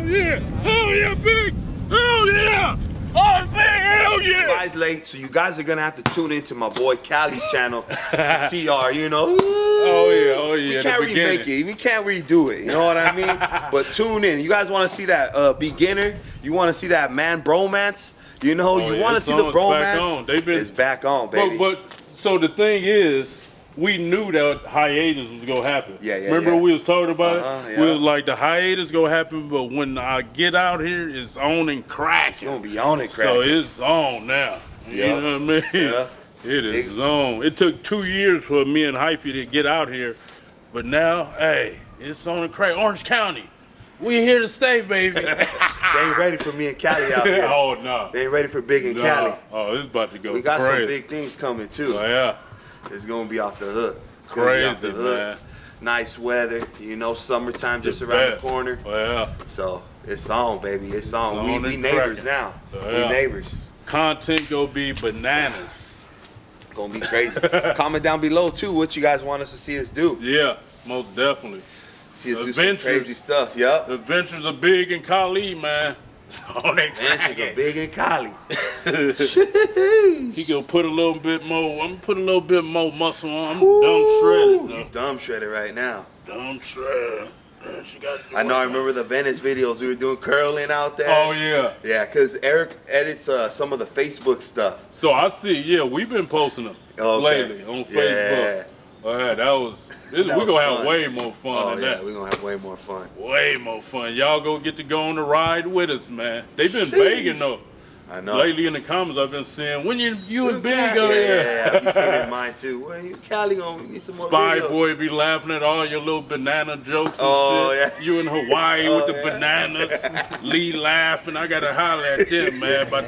Hell yeah! Hell yeah, big! Hell yeah! Oh, big! Hell yeah! Guys late, so you guys are gonna have to tune into my boy Cali's channel to see our, you know. Oh yeah, oh yeah. We can't remake it. We can't redo it. You know what I mean? but tune in. You guys want to see that uh, beginner? You want to see that man bromance? You know, Oh, you yeah, want to see the bromance? back on. Been- it's back on, baby. But but so the thing is, we knew that hiatus was gonna happen. Yeah, yeah, Remember yeah. we was talking about Uh-huh, it? yeah. We was like the hiatus gonna happen, but when I get out here, it's on and crack. it's gonna be on it, So it's on now. Yeah. You know what I mean? Yeah. It is It- on. It took two years for me and Hyphy to get out here, but now, hey, it's on and crack. Orange County, we here to stay, baby. they ain't ready for me and Cali out here. oh no. They ain't ready for Big and No. Cali. Oh, it's about to go We got crazy. some big things coming too. Oh, yeah. It's gonna be off the hook. It's Crazy, the hook. man. Nice weather, you know, summertime just The around best. the corner. Yeah. So it's on, baby. It's on. on we we neighbors now. Oh, We neighbors. Content gonna be bananas. Gonna be crazy. Comment down below too what you guys want us to see us do. Yeah, most definitely. See us do some crazy stuff. Yup. Adventures are big in Cali, man. So they Adventures are big in Cali. He gonna put a little bit more. I'm gonna put a little bit more muscle on. I'm dumb shredded though. Dumb shredded right now. Dumb shredded. She got. I know. I remember the Venice videos. We were doing curling out there. Oh yeah. Yeah, cause Eric edits uh, some of the Facebook stuff. So I see. Yeah, we've been posting them Okay. lately on Yeah. Oh yeah, that was. This, That we was gonna have way more fun Oh than yeah, that. we're gonna have way more fun. Way more fun. Y'all go get to go on the ride with us, man. They've been begging though. I know. Lately in the comments, I've been seeing when you you and yeah, go yeah, there. yeah, yeah. We seen it in mine too. Well, you Cali gonna need some more Spy video. boy be laughing at all your little banana jokes and Oh, shit. yeah. You in Hawaii Oh, with the yeah. bananas. Lee laughing. I gotta holler at them, man. But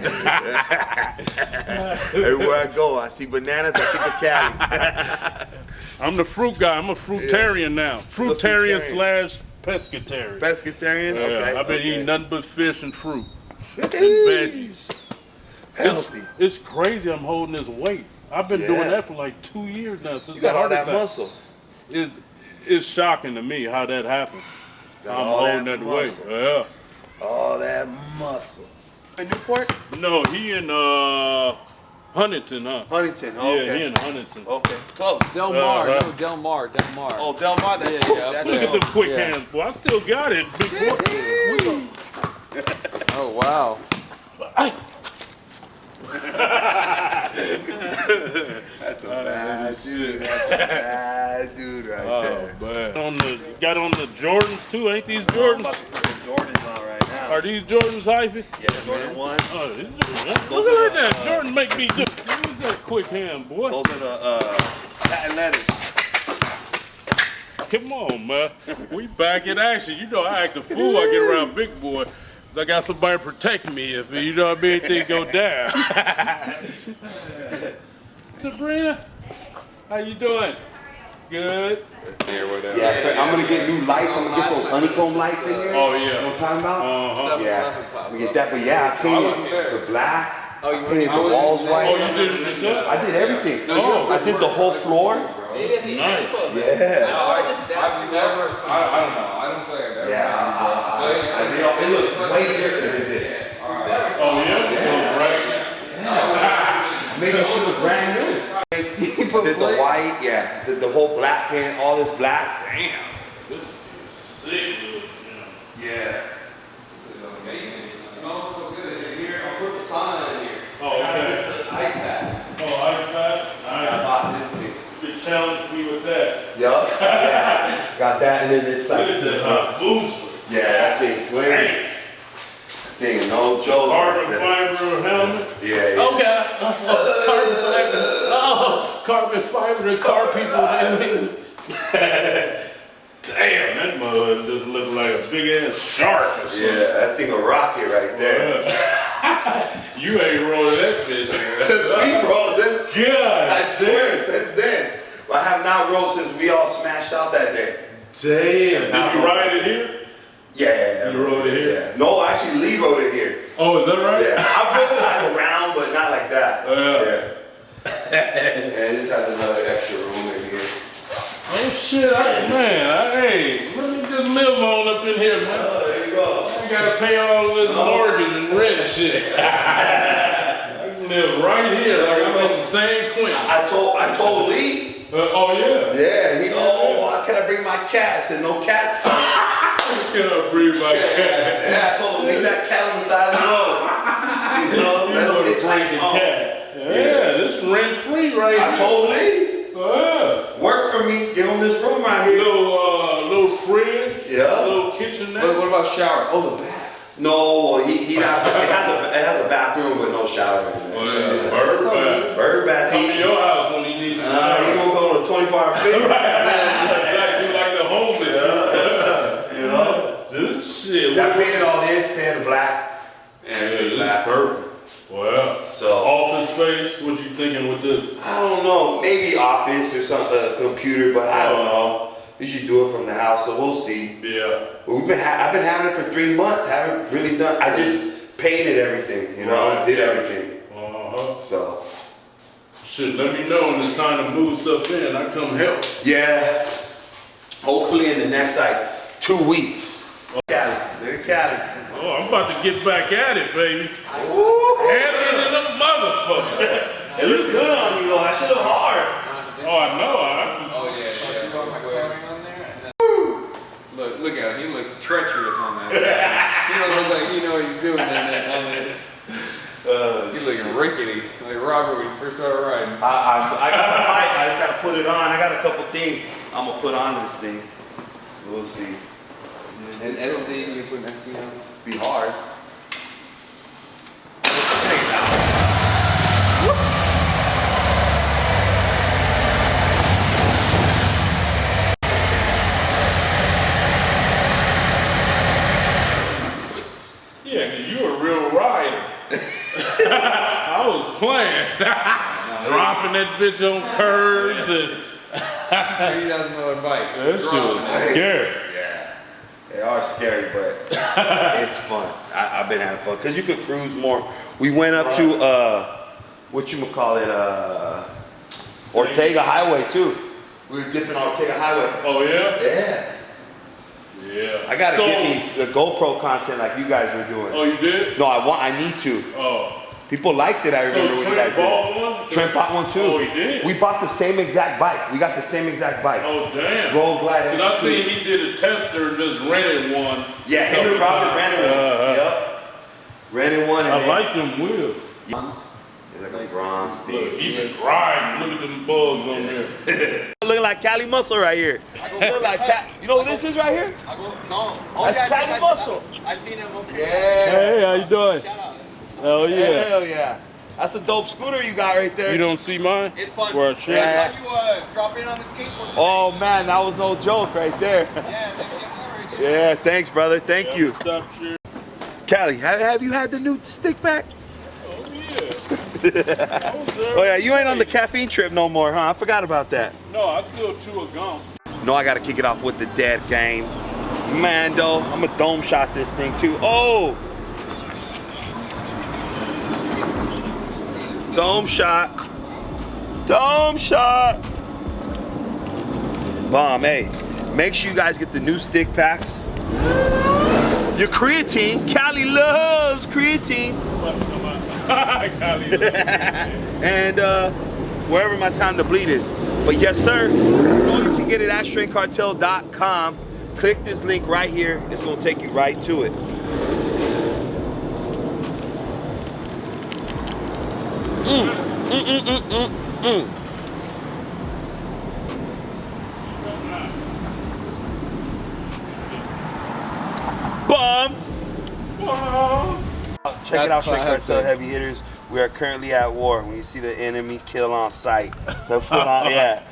Everywhere I go, I see bananas. I think of Cali. I'm the fruit guy. I'm a fruitarian now. Fruitarian fruitarian. slash pescatarian. Pescatarian. Yeah, okay. I've been okay. eating nothing but fish and fruit and veggies. It's, Healthy. it's crazy. I'm holding this weight. I've been Yeah. doing that for like two years now since You got all that attack. muscle. It's, it's shocking to me how that happened. Got I'm holding that that, weight. muscle. Yeah. All that muscle. In Newport? No, he in uh Huntington, huh? Huntington. Yeah, Okay. he in Huntington. Okay. Close. Del Uh, Mar, right. no, Del Mar, Del Mar. Oh, Del Mar. That's Yeah, close. yeah, That's yeah. Look at the quick Yeah. hands, boy. I still got it. Big boy. We gon- Oh, wow. That's a bad dude. That's a bad dude right Oh there. man. On the got on the Jordans too, ain't these Jordans? Jordan's on right now. Are these Jordans, Hyphy? Yeah, Jordan one. Oh, these Jordans. Look at that. uh, Jordan make me look that quick hand, boy. Those are the uh, patent letters. Come on, man. We back in action. You know I act a fool. I get around big boy. I got somebody protecting me if you know what I mean. Things go down. Sabrina, how you doing? Good. Yeah, I'm gonna get new lights. I'm gonna get those honeycomb lights in here. Oh You know yeah. what I'm talking about? Uh-huh. Yeah, we get that. But yeah, I painted the black. Oh, you I painted the walls white. Oh, you did it yourself? I did everything. Oh. I did the whole floor. Nice. Yeah. I just I've never, I, I don't know, I don't think I've ever. Yeah. I, I, I, I did all- it looked way different than this. Oh yeah. yeah. Right. Made that shit look brand new. Did the white, yeah. Did the whole black paint, all this black. Damn. This is sick. dude. Yeah. This is amazing. It smells so good. In here, I'll put the sauna in here. Oh, okay. Ice pack. Oh, ice bath. I Nice. bought this thing. You challenge me with that. Yup. Yeah. Got that, and then it's like, Look at that hot booster. yeah, that thing, clean. Dang. Thing, no joke. Carbon That- fiber helmet. Yeah, yeah. Okay. carbon fiber. Oh, carbon fiber. The car people. Damn, that mud just looked like a big ass shark or something. Yeah, that thing a rocket right there. you ain't rolling that bitch. Since we rolled this, God, I swear, since then. I have not rolled since we all smashed out that day. Damn. Did you ride it here? Yeah. You rode it here? Yeah. No, actually, Lee rode it here. Oh, is that right? Yeah. I rode it like around, but not like that. Oh, Yeah. Yeah. and this has another extra room in here. Oh shit, I, man, I, hey, let me just live on up in here, man. Oh, there you go. I gotta pay all this mortgage and rent and shit. I can live right here, like I'm in the same Quentin. I told I told Lee. Uh, oh yeah. Yeah, he. Oh, why can I bring my cat? I said no cats. Can I breathe my cat? Yeah, I told him leave that cat on the side of the road. You know, You let him get break tight the cat? Yeah, this rent free right I here. told Lee, Yeah. work for me, give him this room right here. Little uh, little fridge. Yeah. Little kitchenette. What, what about shower? Oh, the bath. No, he he not, it has a it has a bathroom with no shower in it. Oh, yeah. Bird bath. Bird bath. Come to your house when he needs a uh, he shower. gonna go to 24 hour fit. Exactly shit. I painted all this, painted black, and Yeah, everything this is black. perfect. Well, So office space. What you thinking with this? I don't know, maybe office or some uh, computer, but I don't know. You should do it from the house, so we'll see. Yeah. But we've been ha- I've been having it for three months. I Haven't really done. I just painted everything, you know, Right. did everything. Uh huh. So Shit. Let me know when it's time to move stuff in. I come help. yeah, hopefully in the next like two weeks. Cali, look at Cali. Oh, I'm about to get back at it, baby. Heavy than a motherfucker. It looks good on you though. That shit look hard. Oh, I know. I, Oh, yeah. yeah. Wait. Look, look at him. He looks treacherous on that. he don't look like he know what he's doing in that, on that. Uh, He's looking rickety, like Robert when he first started riding. I, I, I got the mic. I just gotta put it on. I got a couple things I'm gonna put on this thing. We'll see. And SC, you put an SC on? Be hard. yeah, cause you a real rider. I was playing, dropping that bitch on curves and Thirty thousand dollar bike. that shit was scary. They are scary, but it's fun. I, I've been having fun because you could cruise more. We went up to uh, what you call it, uh, Ortega Highway too. We were dipping on Ortega Highway. Oh yeah. Yeah, Yeah. I gotta so, get me the GoPro content like you guys were doing. Oh, you did? No, I want. I need to. Oh. People liked it. I So remember when you guys Trent did. bought one? Trent bought one too. Oh, he did? We bought the same exact bike. We got the same exact bike. Oh, damn. Road Glide Cause I XC. seen he did a tester and just rented one. Yeah, him and Robert times. rented one. Uh-huh. Yep. Rented one. And I then- like them wheels. It's like a bronze Look, he been riding. Look at them bugs on there. Looking like Cali Muscle right here. Look like Cal- you know what this is right here? I go, no. Oh, That's yeah, I Cali think I- Muscle. I seen him up Yeah. Hey, how you doing? Shout out. Oh yeah. Hell yeah. That's a dope scooter you got right there. You don't see mine? It's fun. Where I I? Yeah. you uh, drop in on the skateboard. today. oh man, that was no joke right there. Yeah, that shit was right there. yeah, thanks, brother. Thank you. Stop share. Cali, have, have you had the new stick pack? Oh yeah. I was there Oh yeah, you ain't on the caffeine trip no more, huh? I forgot about that. No, I still chew a gum. No, I gotta kick it off with the dead game. Mando, I'm a dome shot this thing too. Oh! Dome shot. Dome shot. Bomb, hey. Make sure you guys get the new stick packs. Your creatine. Cali loves creatine. And uh, wherever my time to bleed is. But yes, sir, you can get it at straightcartel.com. Click this link right here. It's gonna take you right to it. Mm, mm, mm, mm, mm, mm. Bomb. Check it out, That's Straight Cartel. Heavy Hitters. We are currently at war. When you see the enemy, kill on sight. So put on, yeah,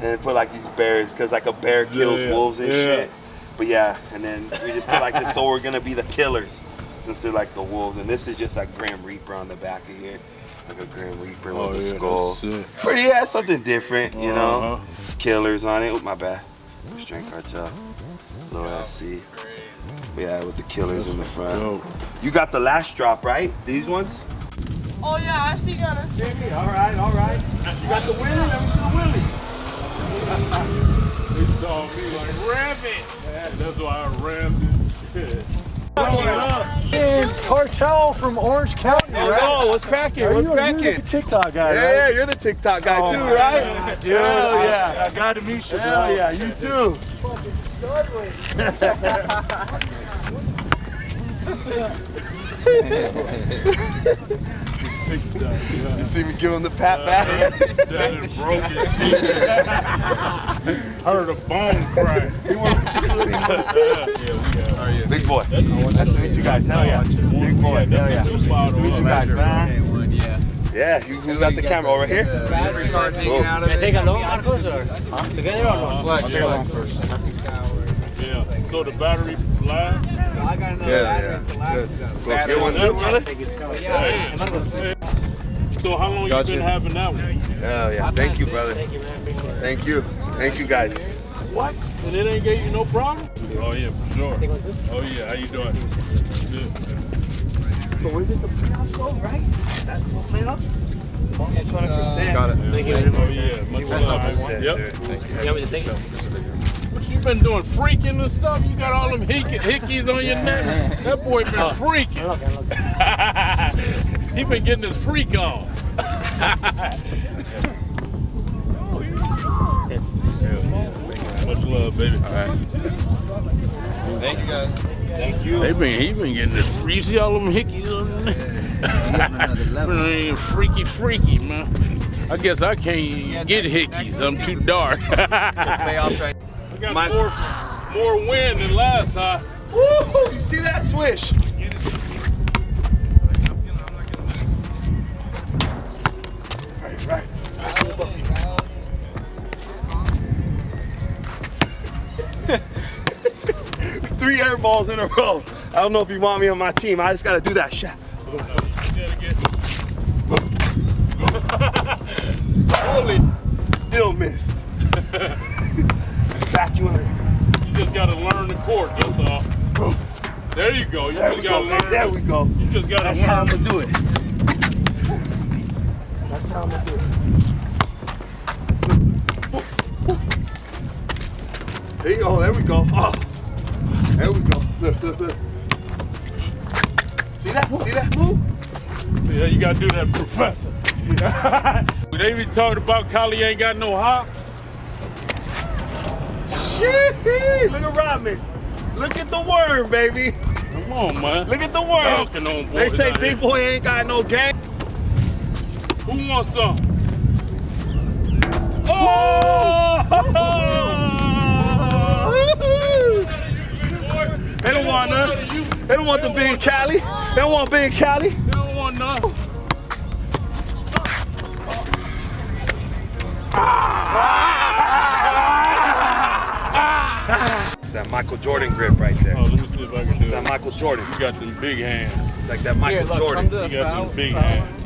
and put like these bears, cause like a bear kills Yeah, wolves and yeah. shit. But yeah, and then we just put like this, so we're gonna be the killers, since they're like the wolves. And this is just like Grim Reaper on the back of here, like a Grim Reaper Oh, with a yeah, skull. Pretty, yeah, something different, you know. Uh-huh. Killers on it. Oh, my bad. Strength Cartel, low SC. Yeah, with the killers in the front. Dope. You got the last drop, right? These ones? Oh yeah, I see got it. All right, all right. You got the Willie? Let me see the Willie. They saw me like, ram it. That's why I rammed it. And Cartel from Orange County, right? Oh, what's cracking? What's you, you're cracking? the TikTok guy, Yeah, right? yeah, you're the TikTok guy Oh too, right? God, dude. Hell yeah. I, I got to meet you, bro. Hell yeah, you too. You see me give him the pat back? That is broken. Heard a bone crack. Big boy. Nice to meet you guys. Hell yeah. Big boy. Hell yeah. Nice to meet you guys, man. One, yeah. Yeah, you, you got the camera over here? Battery card hanging out of it. Take a loan, Marcos, or huh? together or no? Flex, flex. Yeah. So the battery last. I got another Yeah, address yeah. to last Go get one too, brother? So how long Gotcha. you been having that one? Hell yeah. Thank you, brother. Thank you. Thank you, guys. What? And it ain't gave you no problem? Oh yeah, for sure. Oh yeah, how you doing? Good. So is it the playoffs though, right? Basketball playoffs? Almost 100%. Uh, got it. Thank you. Oh yeah, much love. Yes, Yep. sir. You want me to take it? What you been doing? Freaking and stuff? You got all them hick- hickeys on your neck? That boy been freaking. he been getting his freak on. Much love, baby. All right. Thank you guys. Thank you. They been he been getting this free. See all them hickeys on there? Freaky, freaky, man. I guess I can't get hickeys. I'm too dark. Playoffs right. I got My- more, more wind than last time. Woo! You see that swish? Three air balls in a row. I don't know if you want me on my team. I just gotta do that shot. You gotta get. Holy, Still missed. Back you in. you just gotta learn the court. That's all. There you go. You There just we go. learn. There we go. You just gotta That's how I'm gonna do it. That's how I'm gonna do it. There you go. There we go. Oh, there we go. Look, look, look. See that? See that move? Yeah, you gotta do that, professor. they be talking about Cali ain't got no hops. Shee, Look at Rodman. Look at the worm, baby. Come on, man. Look at the worm. They say big boy ain't got no game. Who wants some? Oh! They don't want none. They don't want the big Cali. They don't want big Cali. They don't want none. It's that Michael Jordan grip right there. Oh, let me see if I can do It's that. Michael Jordan. You got them big hands. It's like that Michael Here, look, Jordan. You got foul. them big hands.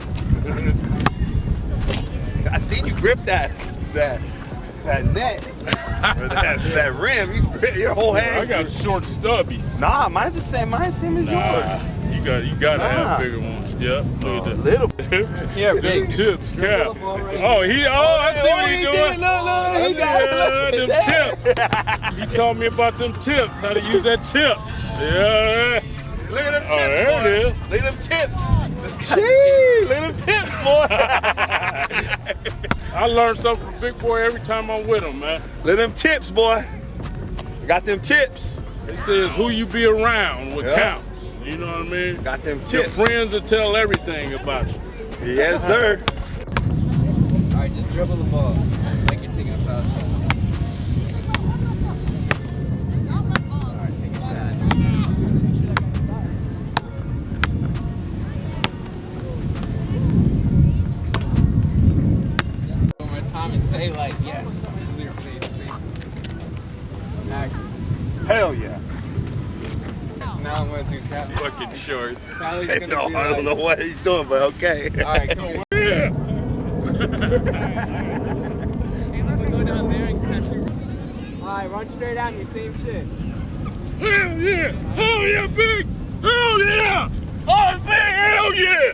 I seen you grip that that that net or that, that rim. You grip your whole hand. I got short stubbies. Nah, mine's the same. Mine's the same as Nah, yours. you got you got to Nah. have bigger ones. Yeah, look A at little. Yeah, big. tips, cap. Oh, he. Oh, I oh, see Oh, what he he doing. it. Look, look, he got it. Yeah, them tips. He taught me about them tips. How to use that tip. Yeah. Look at them Oh, tips, there it boy. is. Look at them tips. Gee, look at them tips, boy. I learn something from Big Boy every time I'm with him, man. Let them tips, boy. Got them tips. It says who you be around what Yeah. counts. You know what I mean? Got them Your tips. friends will tell everything about you. Yes, sir. All right, just dribble the ball. Now I'm gonna do cap. Fucking shorts. Sally's gonna No, be I don't know what he's doing, but okay. All right, come on. Yeah. Go down there and catch your. Alright, run straight at me, same shit. Hell yeah! Hell yeah, big! Hell yeah! Oh, big! Hell yeah!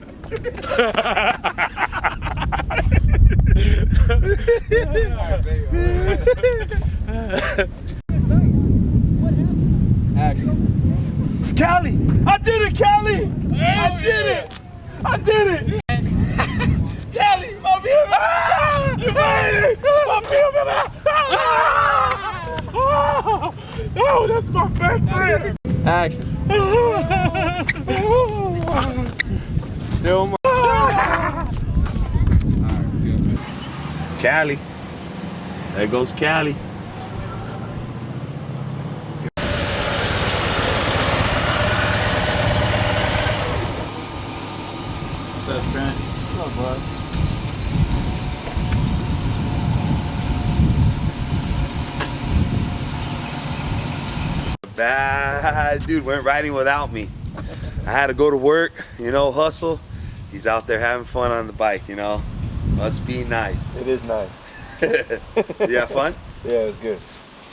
Action. Cali, I did it! I did it! Cali, my baby! You made it! My baby! Oh, that's my best friend! Action. Do 'em. Cali. There goes Cali. What's up, Trent? Bad dude went riding without me. I had to go to work, you know, hustle. He's out there having fun on the bike, you know. Must be nice. It is nice. you have fun? Yeah, it was good.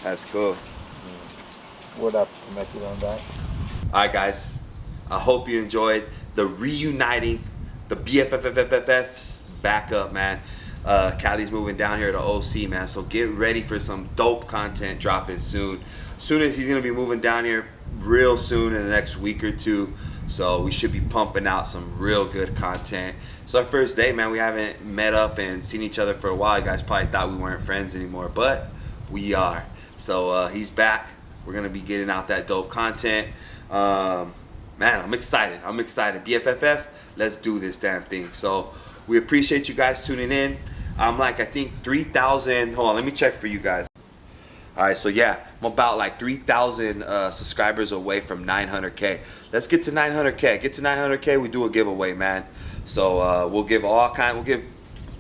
That's cool. Mm. What up to make it on that? All right, guys. I hope you enjoyed the reuniting the BFFFFFs back up, man. Uh, Cali's moving down here to OC, man. So get ready for some dope content dropping soon. Soon as he's gonna be moving down here real soon in the next week or two. So we should be pumping out some real good content. It's our first day, man. We haven't met up and seen each other for a while. You guys probably thought we weren't friends anymore, but we are. So uh, he's back. We're gonna be getting out that dope content. Um, man, I'm excited. I'm excited. BFFF, let's do this damn thing. So we appreciate you guys tuning in. I'm like, I think 3,000. Hold on, let me check for you guys. All right, so yeah, I'm about like 3,000 uh, subscribers away from 900K. Let's get to 900K. Get to 900K, we do a giveaway, man. So uh, we'll give all kind, we'll give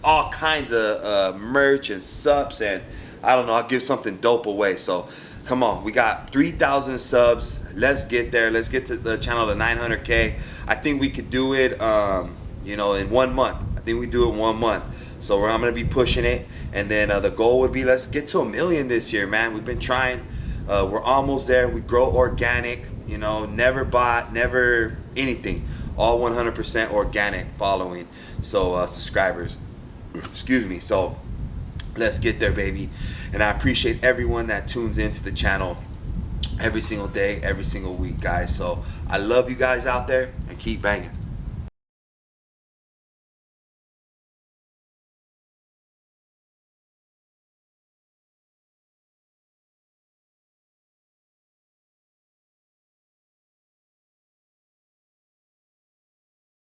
all kinds of uh, merch and subs, and I don't know, I'll give something dope away. So come on, we got 3,000 subs. Let's get there. Let's get to the channel to 900K. I think we could do it, um, you know, in one month. I think we do it one month. So I'm gonna be pushing it, and then uh, the goal would be let's get to a million this year, man. We've been trying. Uh, we're almost there. We grow organic, you know, never bought, never anything. All 100% organic following. So uh, subscribers, excuse me. So let's get there, baby. And I appreciate everyone that tunes into the channel every single day, every single week, guys. So I love you guys out there, and keep banging.